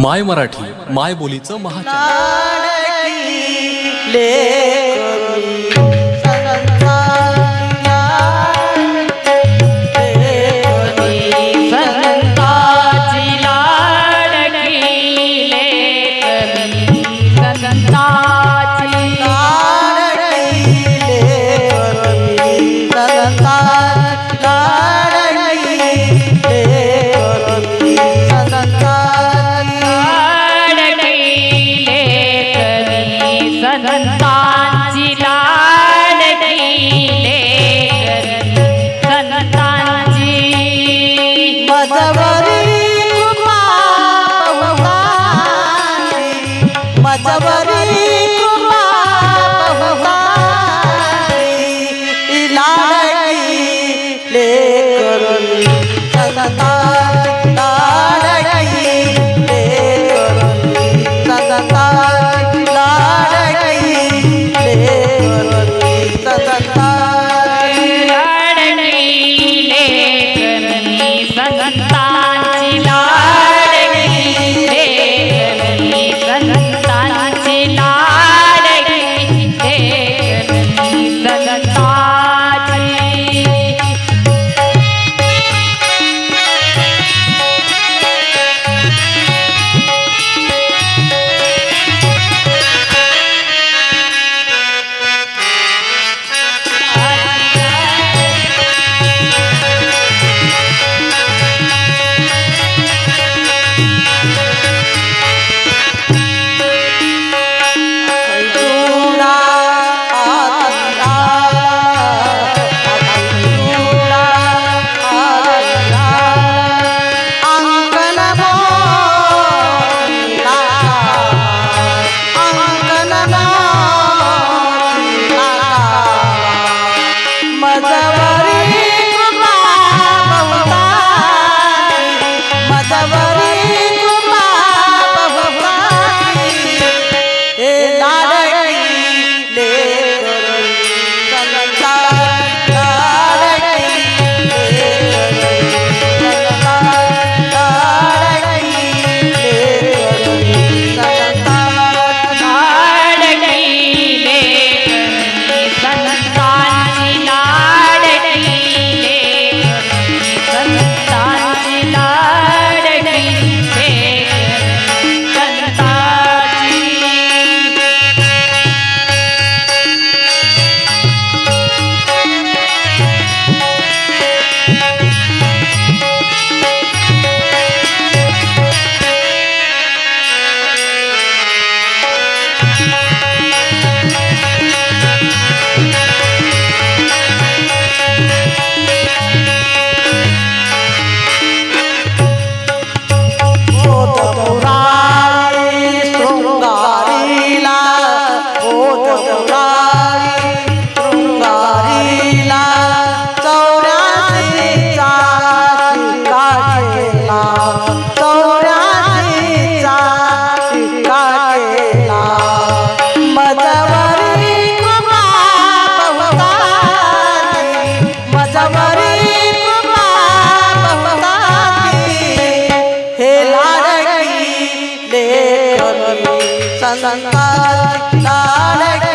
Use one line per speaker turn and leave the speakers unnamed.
माय मराठी माय बोलीचं
महा गंगा நாளைக்கு